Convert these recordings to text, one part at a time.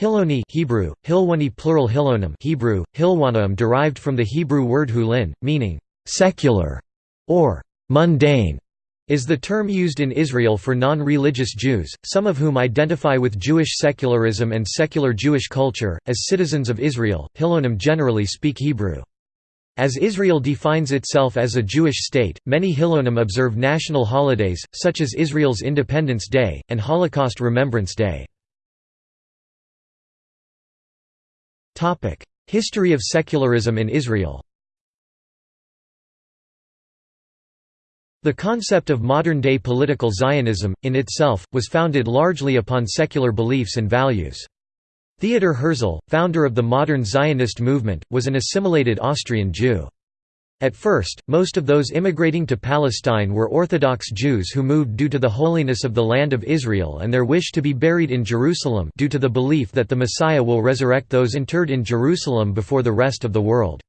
Hiloni Hebrew, Hilwani plural Hilonim Hebrew, Hilwanaim derived from the Hebrew word hulin, meaning «secular» or «mundane», is the term used in Israel for non-religious Jews, some of whom identify with Jewish secularism and secular Jewish culture. As citizens of Israel, Hilonim generally speak Hebrew. As Israel defines itself as a Jewish state, many Hilonim observe national holidays, such as Israel's Independence Day, and Holocaust Remembrance Day. History of secularism in Israel The concept of modern-day political Zionism, in itself, was founded largely upon secular beliefs and values. Theodor Herzl, founder of the modern Zionist movement, was an assimilated Austrian Jew. At first, most of those immigrating to Palestine were Orthodox Jews who moved due to the holiness of the land of Israel and their wish to be buried in Jerusalem due to the belief that the Messiah will resurrect those interred in Jerusalem before the rest of the world.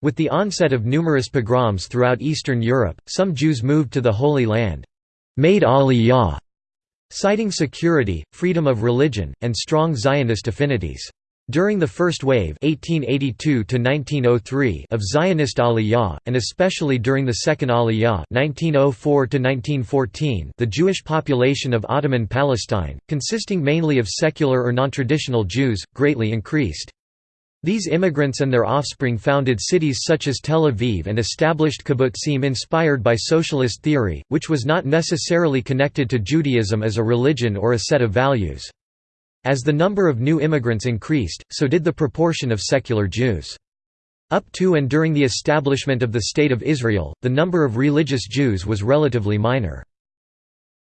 With the onset of numerous pogroms throughout Eastern Europe, some Jews moved to the Holy Land, made Aliyah, citing security, freedom of religion, and strong Zionist affinities. During the first wave 1882 of Zionist Aliyah, and especially during the second Aliyah 1904 the Jewish population of Ottoman Palestine, consisting mainly of secular or non-traditional Jews, greatly increased. These immigrants and their offspring founded cities such as Tel Aviv and established kibbutzim inspired by socialist theory, which was not necessarily connected to Judaism as a religion or a set of values. As the number of new immigrants increased, so did the proportion of secular Jews. Up to and during the establishment of the State of Israel, the number of religious Jews was relatively minor.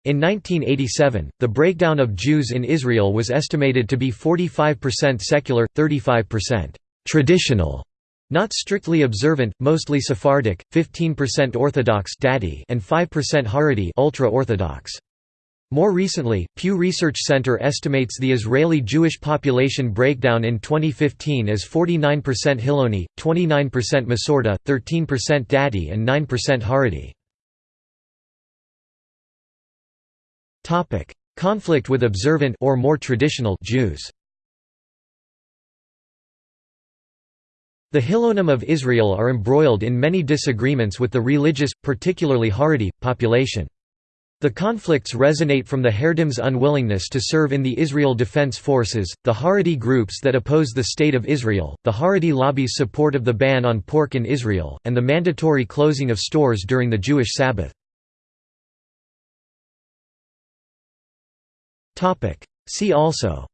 In 1987, the breakdown of Jews in Israel was estimated to be 45% secular, 35% traditional, not strictly observant, mostly Sephardic, 15% Orthodox and 5% Haredi ultra-Orthodox. More recently, Pew Research Center estimates the Israeli Jewish population breakdown in 2015 as 49% Hiloni, 29% Masorti, 13% Dati and 9% Haredi. Conflict with observant or more traditional Jews The Hilonim of Israel are embroiled in many disagreements with the religious, particularly Haredi, population. The conflicts resonate from the Haredim's unwillingness to serve in the Israel Defense Forces, the Haredi groups that oppose the State of Israel, the Haredi lobby's support of the ban on pork in Israel, and the mandatory closing of stores during the Jewish Sabbath. See also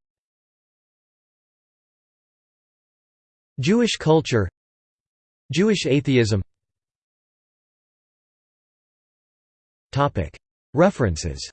Jewish culture Jewish atheism References